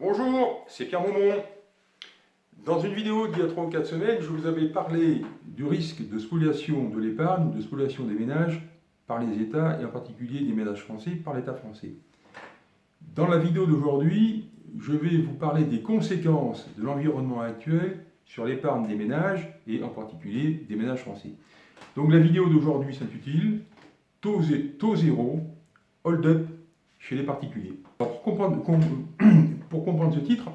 Bonjour, c'est Pierre Maumont. Dans une vidéo d'il y a 3 ou 4 semaines, je vous avais parlé du risque de spoliation de l'épargne, de spoliation des ménages par les États, et en particulier des ménages français par l'État français. Dans la vidéo d'aujourd'hui, je vais vous parler des conséquences de l'environnement actuel sur l'épargne des ménages, et en particulier des ménages français. Donc la vidéo d'aujourd'hui s'intitule taux, zéro, hold up chez les particuliers. pour, comprendre, pour comprendre ce titre,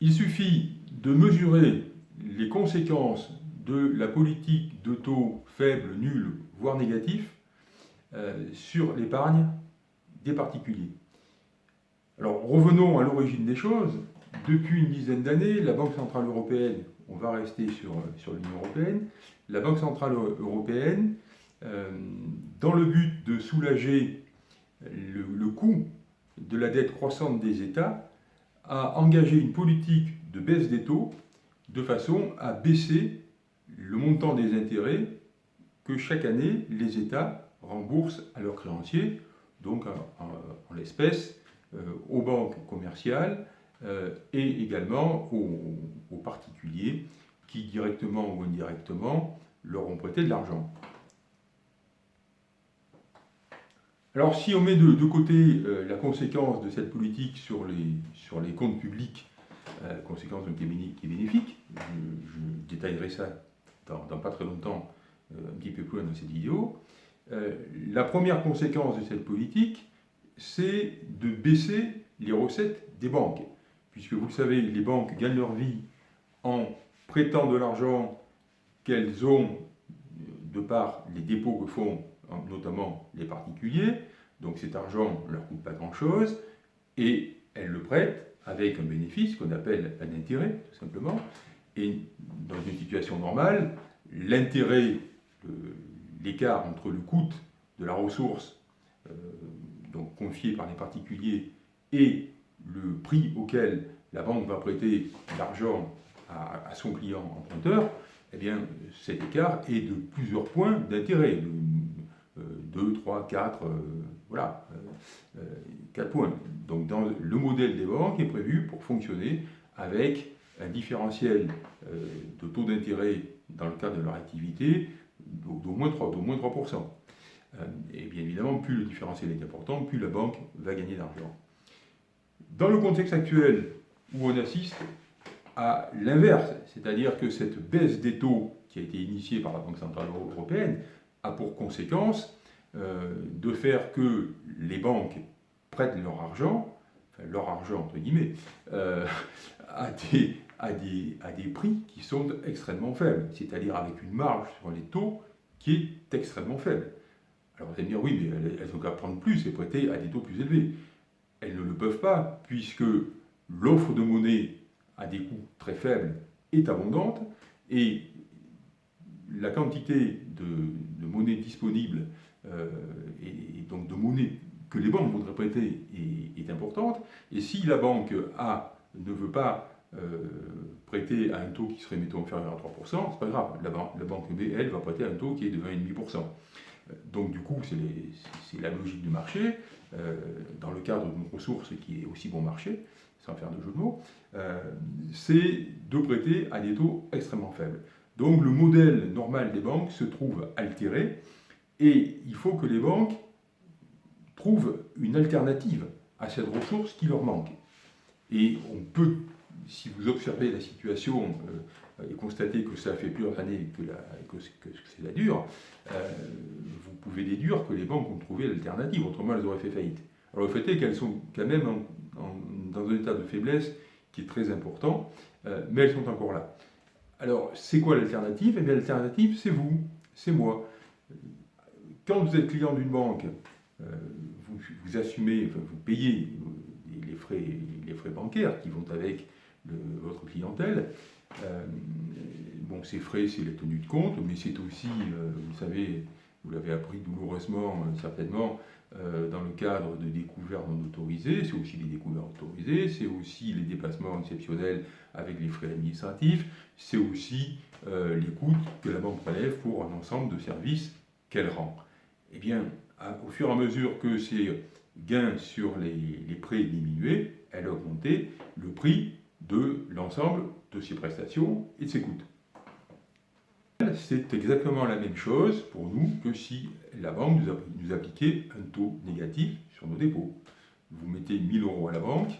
il suffit de mesurer les conséquences de la politique de taux faibles, nuls, voire négatifs, euh, sur l'épargne des particuliers. Alors revenons à l'origine des choses. Depuis une dizaine d'années, la Banque Centrale Européenne, on va rester sur, sur l'Union Européenne, la Banque Centrale Européenne, euh, dans le but de soulager le, coût de la dette croissante des États, a engagé une politique de baisse des taux de façon à baisser le montant des intérêts que chaque année les États remboursent à leurs créanciers, donc en, l'espèce euh, aux banques commerciales euh, et également aux, particuliers qui directement ou indirectement leur ont prêté de l'argent. Alors si on met de, côté euh, la conséquence de cette politique sur les, sur les comptes publics, euh, conséquence qui, est bénéfique, je, détaillerai ça dans, pas très longtemps, euh, un petit peu plus loin dans cette vidéo, la première conséquence de cette politique, c'est de baisser les recettes des banques. Puisque vous le savez, les banques gagnent leur vie en prêtant de l'argent qu'elles ont de par les dépôts que font notamment les particuliers, donc cet argent ne leur coûte pas grand-chose, et elles le prêtent avec un bénéfice qu'on appelle un intérêt, tout simplement, et dans une situation normale, l'intérêt, l'écart entre le coût de la ressource euh, donc confiée par les particuliers et le prix auquel la banque va prêter l'argent à, à, son client emprunteur, eh bien, cet écart est de plusieurs points d'intérêt, 2, 3, 4, voilà, 4 euh, points. Donc dans le modèle des banques est prévu pour fonctionner avec un différentiel euh, de taux d'intérêt dans le cadre de leur activité d'au moins 3%. Moins 3%. Euh, et bien évidemment, plus le différentiel est important, plus la banque va gagner d'argent. Dans le contexte actuel où on assiste à l'inverse, c'est-à-dire que cette baisse des taux qui a été initiée par la Banque Centrale Européenne a pour conséquence euh, de faire que les banques prêtent leur argent, enfin leur argent entre guillemets, euh, à, des, à, des, à des prix qui sont extrêmement faibles, c'est-à-dire avec une marge sur les taux qui est extrêmement faible. Alors vous allez me dire, oui, mais elles ont qu'à prendre plus et prêter à des taux plus élevés. Elles ne le peuvent pas, puisque l'offre de monnaie à des coûts très faibles est abondante, et la quantité de, monnaie disponible euh, et, donc de monnaie que les banques voudraient prêter est, importante. Et si la banque A ne veut pas euh, prêter à un taux qui serait, mettons, inférieur à 3%, c'est pas grave. La, banque B, elle, va prêter à un taux qui est de 20,5%. Donc du coup, c'est la logique du marché, euh, dans le cadre d'une ressource qui est aussi bon marché, sans faire de jeu de mots, c'est de prêter à des taux extrêmement faibles. Donc le modèle normal des banques se trouve altéré et il faut que les banques trouvent une alternative à cette ressource qui leur manque. Et on peut, si vous observez la situation euh, et constatez que ça fait plusieurs années que, c'est la dure, euh, vous pouvez déduire que les banques ont trouvé l'alternative, autrement elles auraient fait faillite. Alors le fait est qu'elles sont quand même dans un état de faiblesse qui est très important, euh, mais elles sont encore là. Alors, c'est quoi l'alternative? Eh bien, l'alternative, c'est vous, c'est moi. Quand vous êtes client d'une banque, euh, vous, assumez, vous payez les frais, les frais bancaires qui vont avec votre clientèle. Euh, bon, ces frais, c'est la tenue de compte, mais c'est aussi, euh, vous savez, vous l'avez appris douloureusement, certainement, dans le cadre de découvertes non autorisées, c'est aussi les découvertes autorisées, c'est aussi les déplacements exceptionnels avec les frais administratifs, c'est aussi les coûts que la banque prélève pour un ensemble de services qu'elle rend. Eh bien, au fur et à mesure que ces gain sur les, prêts diminués, elle a augmenté le prix de l'ensemble de ses prestations et de ses coûts. C'est exactement la même chose pour nous que si la banque nous, appliquait un taux négatif sur nos dépôts. Vous mettez 1000 euros à la banque,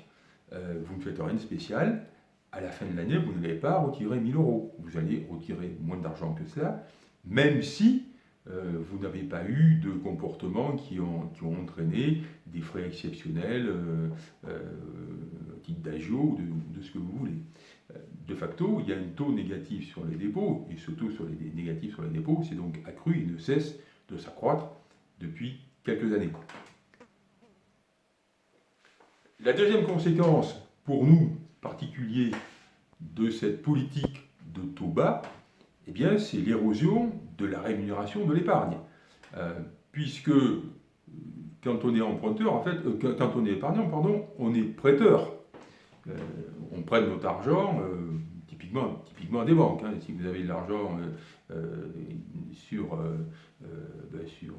euh, vous ne faites rien de spécial, à la fin de l'année, vous n'allez pas retirer 1000 euros. Vous allez retirer moins d'argent que cela, même si euh, vous n'avez pas eu de comportements qui ont, entraîné des frais exceptionnels, euh, euh, type d'agio ou de, ce que vous voulez. Euh, de facto, il y a un taux négatif sur les dépôts, et ce taux sur les négatifs sur les dépôts, c'est donc accru et ne cesse de s'accroître depuis quelques années. La deuxième conséquence pour nous, particuliers, de cette politique de taux bas, eh bien, c'est l'érosion de la rémunération de l'épargne. Euh, puisque quand on est emprunteur, en fait, euh, quand on est épargnant, pardon, on est prêteur. Euh, on prête notre argent, typiquement, typiquement à des banques. Hein. Si vous avez de l'argent sur, ben, sur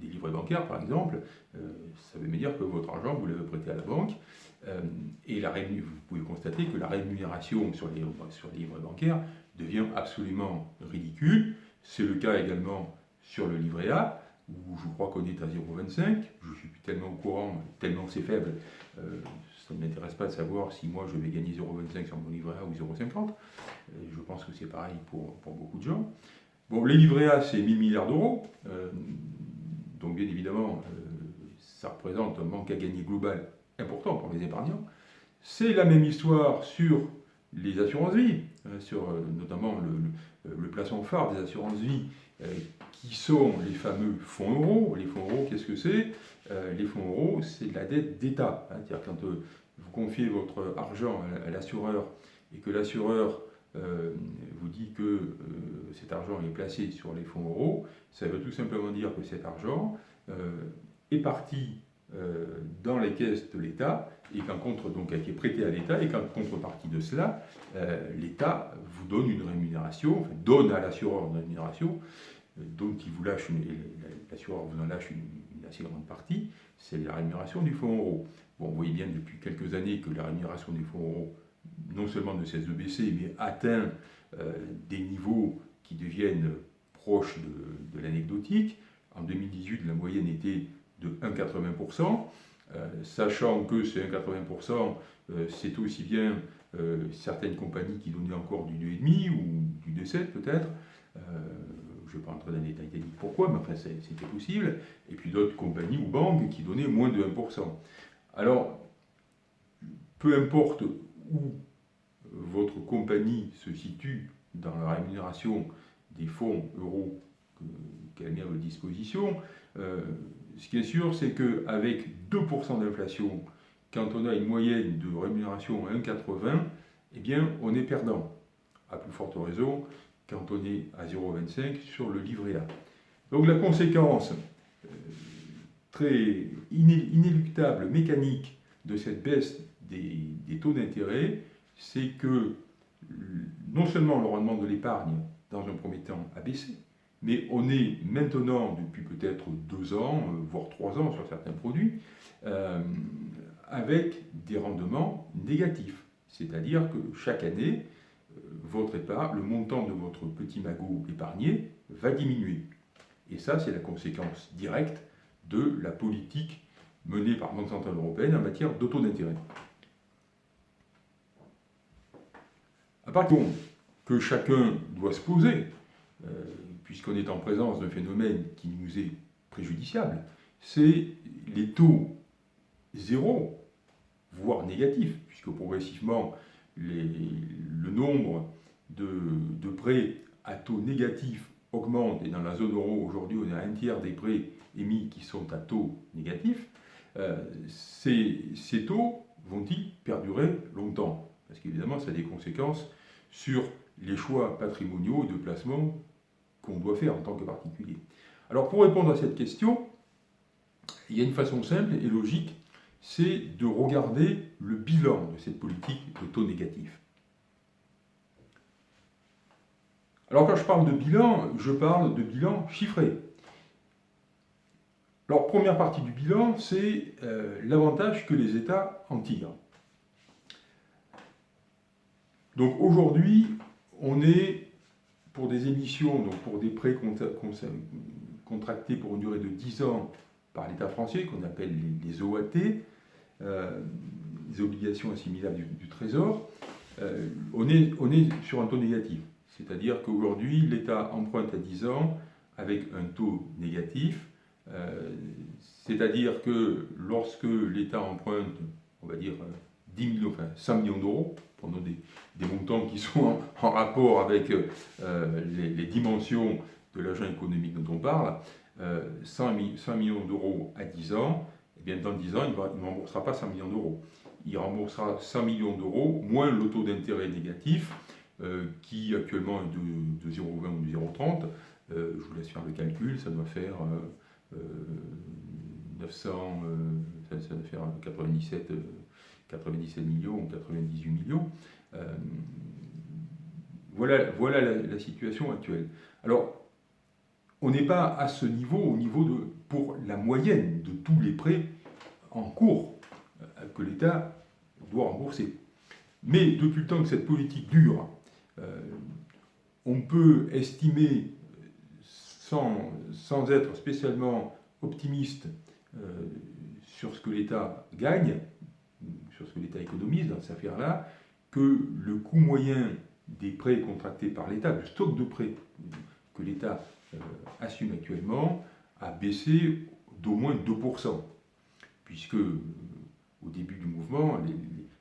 des livrets bancaires, par exemple, ça veut dire que votre argent, vous l'avez prêté à la banque. et la vous pouvez constater que la rémunération sur les, sur bancaires devient absolument ridicule. C'est le cas également sur le livret A, où je crois qu'on est à 0,25. Je suis tellement au courant, tellement c'est faible, euh, ça ne m'intéresse pas de savoir si moi je vais gagner 0,25 sur mon livret A ou 0,50. Euh, je pense que c'est pareil pour, beaucoup de gens. Bon, les livrets A, c'est 1000 milliards d'euros. Euh, donc bien évidemment, ça représente un manque à gagner global important pour les épargnants. C'est la même histoire sur les assurances-vie, euh, sur euh, notamment le, le, placement phare des assurances-vie, euh, qui sont les fameux fonds euros. Les fonds euros, qu'est-ce que c'est? Les fonds euros, c'est de la dette d'État. Hein. C'est-à-dire quand vous confiez votre argent à l'assureur et que l'assureur vous dit que cet argent est placé sur les fonds euros, ça veut tout simplement dire que cet argent est parti dans les caisses de l'État et qu'en contre, donc, est prêté à l'État, et qu'en contrepartie de cela, euh, l'État vous donne une rémunération, donne à l'assureur une rémunération, dont il vous lâche, l'assureur vous en lâche une, assez grande partie, c'est la rémunération du fonds euro. Bon, vous voyez bien depuis quelques années que la rémunération du fonds euro, non seulement ne cesse de baisser, mais atteint euh, des niveaux qui deviennent proches de, l'anecdotique. En 2018, la moyenne était de 1,80%. Euh, sachant que c'est un 80%, euh, c'est aussi bien certaines compagnies qui donnaient encore du 2,5 ou du 2,7 peut-être. Je ne vais pas entrer dans les détails techniques pourquoi, mais enfin c'était possible. Et puis d'autres compagnies ou banques qui donnaient moins de 1%. Alors, peu importe où votre compagnie se situe dans la rémunération des fonds euros qu'elle met à votre disposition, ce qui est sûr, c'est qu'avec 2% d'inflation, quand on a une moyenne de rémunération à 1,80, eh bien, on est perdant. À plus forte raison, est à 0,25 sur le livret A. Donc la conséquence euh, très inéluctable, mécanique de cette baisse des, taux d'intérêt, c'est que non seulement le rendement de l'épargne, dans un premier temps, a baissé, mais on est maintenant, depuis peut-être deux ans, euh, voire trois ans sur certains produits, euh, avec des rendements négatifs. C'est-à-dire que chaque année, votre épargne, le montant de votre petit magot épargné va diminuer. Et ça, c'est la conséquence directe de la politique menée par la Banque Centrale Européenne en matière d'auto d'intérêt. Par contre, que chacun doit se poser, puisqu'on est en présence d'un phénomène qui nous est préjudiciable, c'est les taux zéro, voire négatifs, puisque progressivement le nombre de, prêts à taux négatifs augmente, et dans la zone euro, aujourd'hui, on a un tiers des prêts émis qui sont à taux négatifs, euh, ces, ces taux vont-ils perdurer longtemps? Parce qu'évidemment, ça a des conséquences sur les choix patrimoniaux et de placement qu'on doit faire en tant que particulier. Alors pour répondre à cette question, il y a une façon simple et logique, c'est de regarder le bilan de cette politique de taux négatif. Alors quand je parle de bilan, je parle de bilan chiffré. Alors, première partie du bilan, c'est euh, l'avantage que les États en tirent. Donc aujourd'hui, on est pour des émissions, donc pour des prêts contractés pour une durée de 10 ans par l'État français, qu'on appelle les, OAT, euh, les obligations assimilables du, Trésor, euh, on, est, on est sur un taux négatif. C'est-à-dire qu'aujourd'hui, l'État emprunte à 10 ans avec un taux négatif. Euh, c'est-à-dire que lorsque l'État emprunte, on va dire 10 millions, enfin 100 millions d'euros, pour des, montants qui sont en, rapport avec euh, les, dimensions de l'agent économique dont on parle, 100, 100, millions d'euros à 10 ans, eh bien dans 10 ans, il ne remboursera pas 100 millions d'euros. Il remboursera 100 millions d'euros moins le taux d'intérêt négatif, euh, qui actuellement est de, 0,20 ou de 0,30. Euh, je vous laisse faire le calcul, ça doit faire 900, euh, ça, doit faire 97, 97 millions ou 98 millions. voilà voilà la, situation actuelle. Alors, on n'est pas à ce niveau, au niveau de, pour la moyenne de tous les prêts en cours que l'État doit rembourser. Mais depuis le temps que cette politique dure, euh, on peut estimer, sans, sans être spécialement optimiste euh, sur ce que l'État gagne, sur ce que l'État économise dans cette affaire-là, que le coût moyen des prêts contractés par l'État, le stock de prêts que l'État euh, assume actuellement, a baissé d'au moins 2%, puisque au début du mouvement,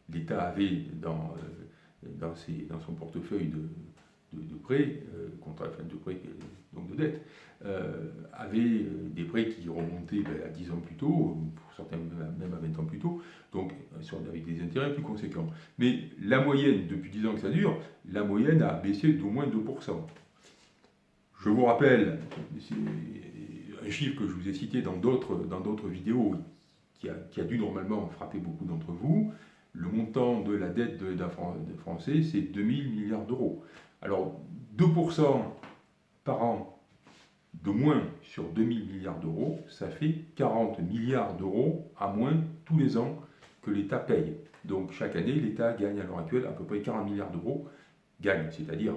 l'État avait dans dans, dans son portefeuille de, de, prêts, euh, de prêts, donc de dettes, euh, avait euh, des prêts qui remontaient ben, à 10 ans plus tôt, pour certains même à 20 ans plus tôt, donc avec des intérêts plus conséquents. Mais la moyenne, depuis 10 ans que ça dure, la moyenne a baissé d'au moins 2%. Je vous rappelle un chiffre que je vous ai cité dans d'autres vidéos, qui a, qui a dû normalement frapper beaucoup d'entre vous, le montant de la dette de français, c'est 2000 milliards d'euros. Alors, 2% par an de moins sur 2000 milliards d'euros, ça fait 40 milliards d'euros à moins tous les ans que l'État paye. Donc chaque année, l'État gagne à l'heure actuelle à peu près 40 milliards d'euros, gagne, c'est-à-dire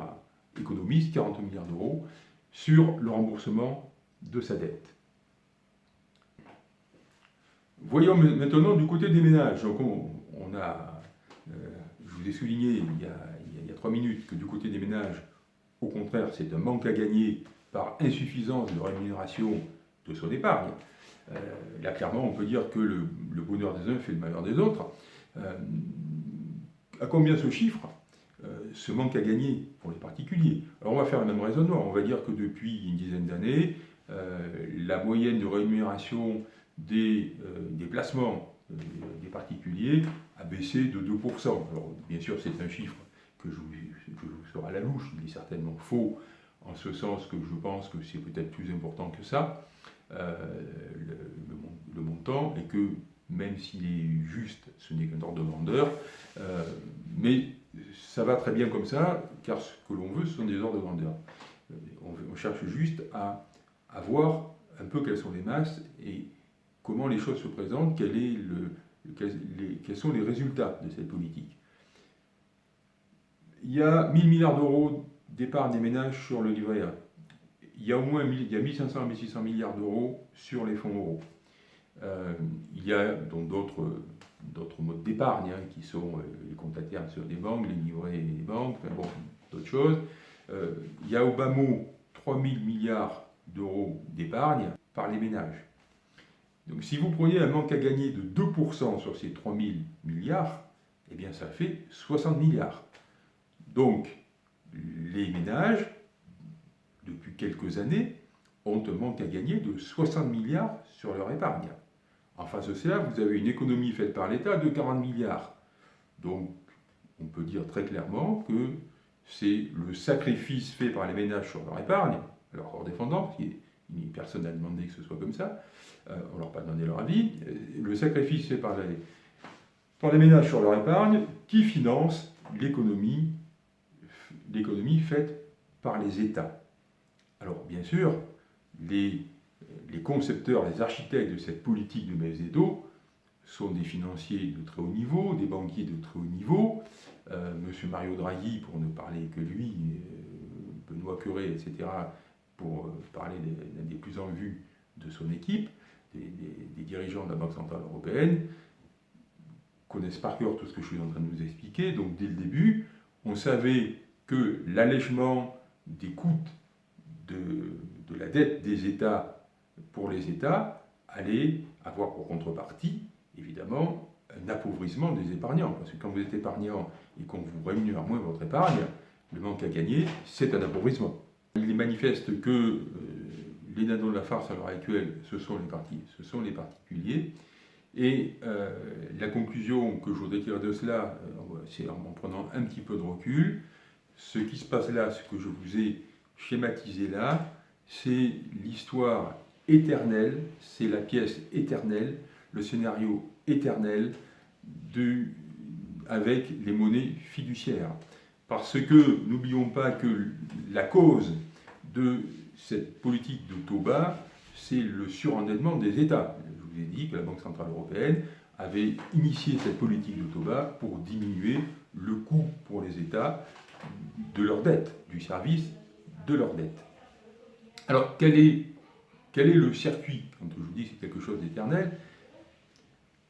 économise 40 milliards d'euros sur le remboursement de sa dette. Voyons maintenant du côté des ménages. Donc on, a, euh, je vous ai souligné il y, a, trois minutes que du côté des ménages, au contraire, c'est un manque à gagner par insuffisance de rémunération de son épargne. Euh, là, clairement, on peut dire que le, bonheur des uns fait le malheur des autres. Euh, à combien ce chiffre ce manque à gagner pour les particuliers? Alors, on va faire le même raisonnement. On va dire que depuis une dizaine d'années, la moyenne de rémunération des placements des particuliers a baissé de 2%. Alors, bien sûr, c'est un chiffre que je, vous sera à la louche, il est certainement faux, en ce sens que je pense que c'est peut-être plus important que ça, euh, le, montant, et que même s'il est juste, ce n'est qu'un ordre de grandeur, euh, mais ça va très bien comme ça, car ce que l'on veut, ce sont des ordres de grandeur. Euh, on, on cherche juste à, à voir un peu quelles sont les masses et comment les choses se présentent, quels, sont les résultats de cette politique. Il y a 1000 milliards d'euros d'épargne des ménages sur le livret A. Il y a au moins il y a 1500 à 1600 milliards d'euros sur les fonds euros. Euh, il y a donc d'autres modes d'épargne hein, qui sont euh, les comptes à terme sur des banques, les livrets et les banques, enfin bon, d'autres choses. Euh, il y a au bas mot 3000 milliards d'euros d'épargne par les ménages. Donc si vous preniez un manque à gagner de 2% sur ces 3000 milliards, eh bien ça fait 60 milliards. Donc les ménages, depuis quelques années, ont un manque à gagner de 60 milliards sur leur épargne. En face de cela, vous avez une économie faite par l'État de 40 milliards. Donc on peut dire très clairement que c'est le sacrifice fait par les ménages sur leur épargne, leur corps défendant, qui personne n'a demandé que ce soit comme ça, euh, on leur a pas demandé leur avis, le sacrifice fait par les, par les ménages sur leur épargne qui finance l'économie faite par les États. Alors bien sûr, les, les concepteurs, les architectes de cette politique de taux sont des financiers de très haut niveau, des banquiers de très haut niveau. Euh, Monsieur Mario Draghi, pour ne parler que lui, euh, Benoît Curé, etc., pour euh, parler des, des plus en vue de son équipe, des, dirigeants de la Banque Centrale Européenne, connaissent par cœur tout ce que je suis en train de vous expliquer. Donc dès le début, on savait que l'allègement des coûts de, de la dette des États pour les États allait avoir pour contrepartie évidemment, un appauvrissement des épargnants. Parce que quand vous êtes épargnant et qu'on vous rémunère moins votre épargne, le manque à gagner, c'est un appauvrissement. Il est manifeste que euh, les nanos de la farce à l'heure actuelle, ce sont les, ce sont les particuliers. Et euh, la conclusion que je voudrais tirer de cela, euh, c'est en, en prenant un petit peu de recul, ce qui se passe là, ce que je vous ai schématisé là, c'est l'histoire éternelle, c'est la pièce éternelle le scénario éternel avec les monnaies fiduciaires. Parce que n'oublions pas que la cause de cette politique de taux bas, c'est le surendettement des États. Je vous ai dit que la Banque Centrale Européenne avait initié cette politique de taux bas pour diminuer le coût pour les États de leur dette, du service de leur dette. Alors, quel est, quel est le circuit? Quand je vous dis que c'est quelque chose d'éternel,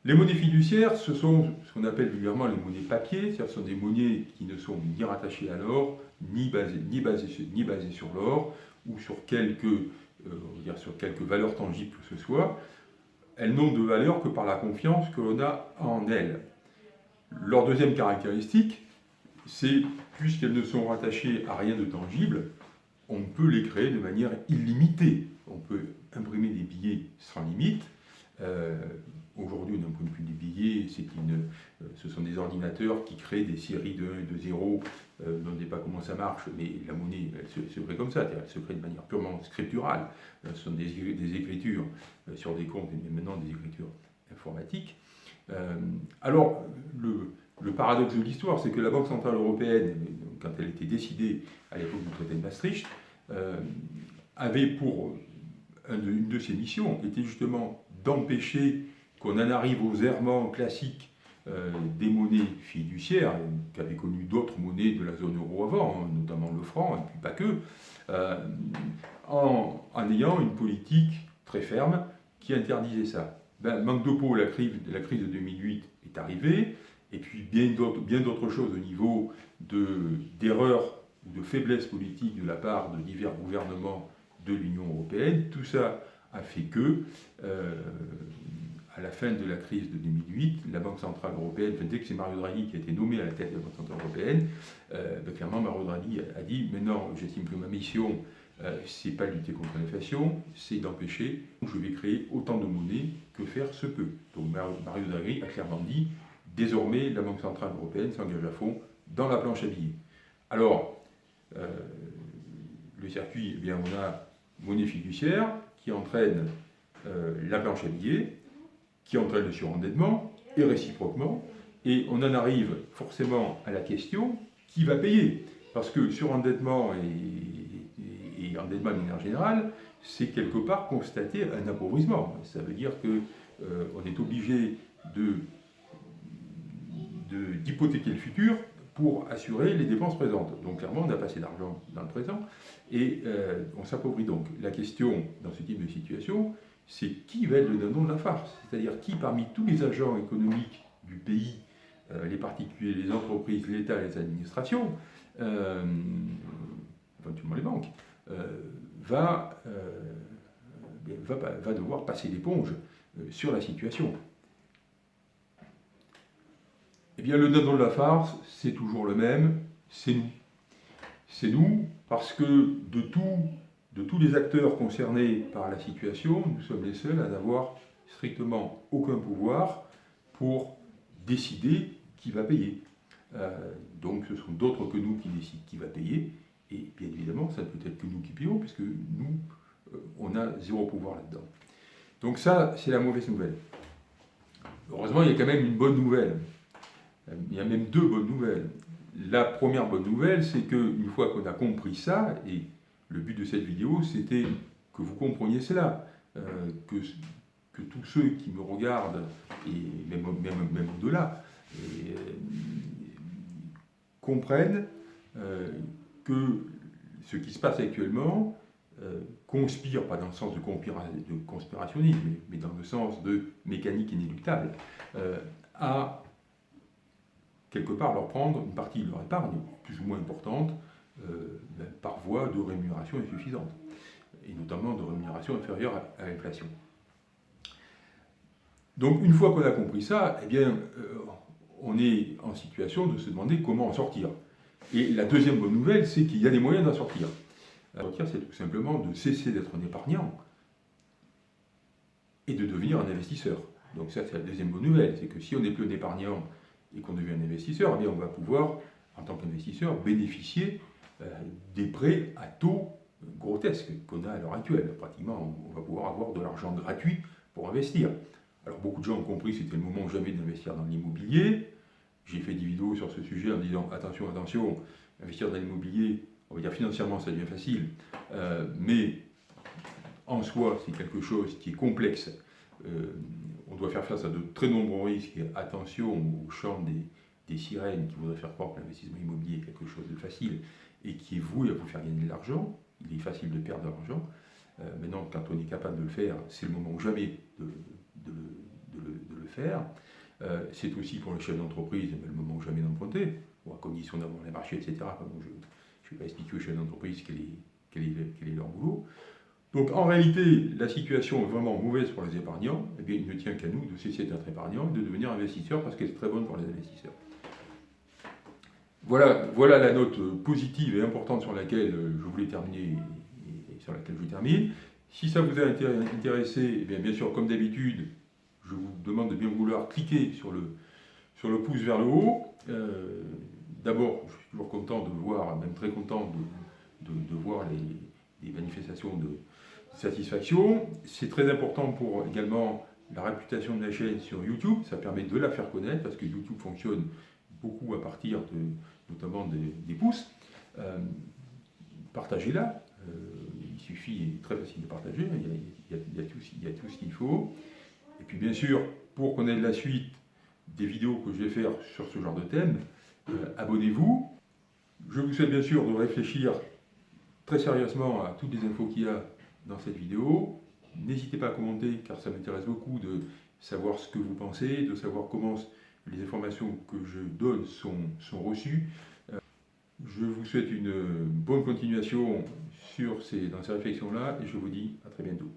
les monnaies fiduciaires, ce sont ce qu'on appelle vulgairement les monnaies papier, c'est-à-dire ce sont des monnaies qui ne sont ni rattachées à l'or, ni basées, ni basées, sur l'or, ou sur quelques, euh, dire sur quelques valeurs tangibles que ce soit. Elles n'ont de valeur que par la confiance que l'on a en elles. Leur deuxième caractéristique, c'est puisqu'elles ne sont rattachées à rien de tangible, on peut les créer de manière illimitée. On peut imprimer des billets sans limite. Euh, Aujourd'hui, on n'imprime plus des billets, une, euh, ce sont des ordinateurs qui créent des séries de 1 et de 0. Euh, on ne sait pas comment ça marche, mais la monnaie, elle se, crée comme ça, elle se crée de manière purement scripturale. Euh, ce sont des, écritures sur des comptes, mais maintenant des écritures informatiques. alors, le, paradoxe de l'histoire, c'est que la Banque Centrale Européenne, quand elle était décidée à l'époque du traité de Maastricht, avait pour une de ses missions, était justement d'empêcher qu'on en arrive aux errements classiques euh, des monnaies fiduciaires, qu'avaient connu d'autres monnaies de la zone euro avant, hein, notamment le franc, et puis pas que, euh, en, ayant une politique très ferme qui interdisait ça. Ben, manque de peau, la crise, de 2008 est arrivée, et puis bien d'autres choses au niveau d'erreurs ou de faiblesses politiques de la part de divers gouvernements de l'Union européenne. Tout ça a fait que euh, à la fin de la crise de 2008, la Banque Centrale Européenne, dès que c'est Mario Draghi qui a été nommé à la tête de la Banque Centrale Européenne, euh, ben, clairement Mario Draghi a dit Maintenant, j'estime que ma mission, euh, c'est pas lutter contre l'inflation, c'est d'empêcher, je vais créer autant de monnaie que faire se peut. Donc Mario Draghi a clairement dit Désormais, la Banque Centrale Européenne s'engage à fond dans la planche à billets. Alors, euh, le circuit, eh bien, on a monnaie fiduciaire qui entraîne euh, la planche à billets, qui entraîne le surendettement, et réciproquement, et on en arrive forcément à la question qui va payer? Parce que surendettement et, et, endettement de manière générale, c'est quelque part constater un appauvrissement. Ça veut dire qu'on euh, est obligé d'hypothéquer le futur pour assurer les dépenses présentes. Donc clairement, on a passé d'argent dans le présent et euh, on s'appauvrit donc. La question dans ce type de situation, c'est qui va être le dindon de la farce C'est-à-dire qui parmi tous les agents économiques du pays, euh, les particuliers, les entreprises, l'État, les administrations, euh, éventuellement les banques, euh, va, va, va, devoir passer l'éponge sur la situation. Eh bien, le dindon de la farce, c'est toujours le même, c'est nous. C'est nous parce que de tout de tous les acteurs concernés par la situation, nous sommes les seuls à n'avoir strictement aucun pouvoir pour décider qui va payer. Euh, donc ce sont d'autres que nous qui décident qui va payer, et bien évidemment, ça ne peut être que nous qui payons, puisque nous, euh, on a zéro pouvoir là-dedans. Donc ça, c'est la mauvaise nouvelle. Heureusement, il y a quand même une bonne nouvelle. Il y a même deux bonnes nouvelles. La première bonne nouvelle, c'est qu'une fois qu'on a compris ça, et le but de cette vidéo, c'était que vous compreniez cela. que, que, tous ceux qui me regardent, et même, même, même au-delà, comprennent que ce qui se passe actuellement euh, conspire, pas dans le sens de, conspirationnisme, mais, dans le sens de mécanique inéluctable, euh, à quelque part leur prendre une partie de leur épargne, plus ou moins importante, euh, par voie de rémunération insuffisante, et notamment de rémunération inférieure à, l'inflation. Donc une fois qu'on a compris ça, eh bien, on est en situation de se demander comment en sortir. Et la deuxième bonne nouvelle, c'est qu'il y a des moyens d'en sortir. En sortir, c'est tout simplement de cesser d'être un épargnant et de devenir un investisseur. Donc ça, c'est la deuxième bonne nouvelle, c'est que si on n'est plus un épargnant et qu'on devient un investisseur, eh on va pouvoir, en tant qu'investisseur, bénéficier euh, des prêts à taux grotesques qu'on a à l'heure actuelle. Pratiquement, on va pouvoir avoir de l'argent gratuit pour investir. Alors beaucoup de gens ont compris que c'était le moment jamais d'investir dans l'immobilier. J'ai fait des vidéos sur ce sujet en disant attention, attention, investir dans l'immobilier, on va dire financièrement ça devient facile, euh, mais en soi c'est quelque chose qui est complexe. Euh, on doit faire face à de très nombreux risques attention au chant des, sirènes qui voudraient faire croire que l'investissement immobilier est quelque chose de facile et qui est voué à vous faire gagner de l'argent. Il est facile de perdre de l'argent. Euh, maintenant, quand on est capable de le faire, c'est le moment ou jamais de, le, faire. Euh, c'est aussi pour le chef d'entreprise le moment ou jamais d'emprunter, ou à condition d'avoir les marchés, etc. je ne vais pas expliquer aux chefs d'entreprise quel est, leur boulot. Donc en réalité, la situation est vraiment mauvaise pour les épargnants. Eh bien, il ne tient qu'à nous de cesser d'être épargnants et de devenir investisseurs parce qu'elle est très bonne pour les investisseurs. Voilà, voilà la note positive et importante sur laquelle je voulais terminer et sur laquelle je termine. Si ça vous a intéressé, eh bien, sûr, comme d'habitude, je vous demande de bien vouloir cliquer sur le, sur le pouce vers le haut. Euh, d'abord, je suis toujours content de voir, même très content de, de, voir les, manifestations de satisfaction. C'est très important pour également la réputation de la chaîne sur YouTube. Ça permet de la faire connaître parce que YouTube fonctionne beaucoup à partir de, notamment des, pouces. Euh, Partagez-la. Euh, il suffit, très facile de partager. Il y a, tout, ce qu'il faut. Et puis bien sûr, pour connaître la suite des vidéos que je vais faire sur ce genre de thème, euh, abonnez-vous. Je vous souhaite bien sûr de réfléchir très sérieusement à toutes les infos qu'il y a dans cette vidéo. N'hésitez pas à commenter car ça m'intéresse beaucoup de savoir ce que vous pensez, de savoir comment les informations que je donne sont, sont reçues. Euh, je vous souhaite une bonne continuation sur ces, dans ces réflexions-là et je vous dis à très bientôt.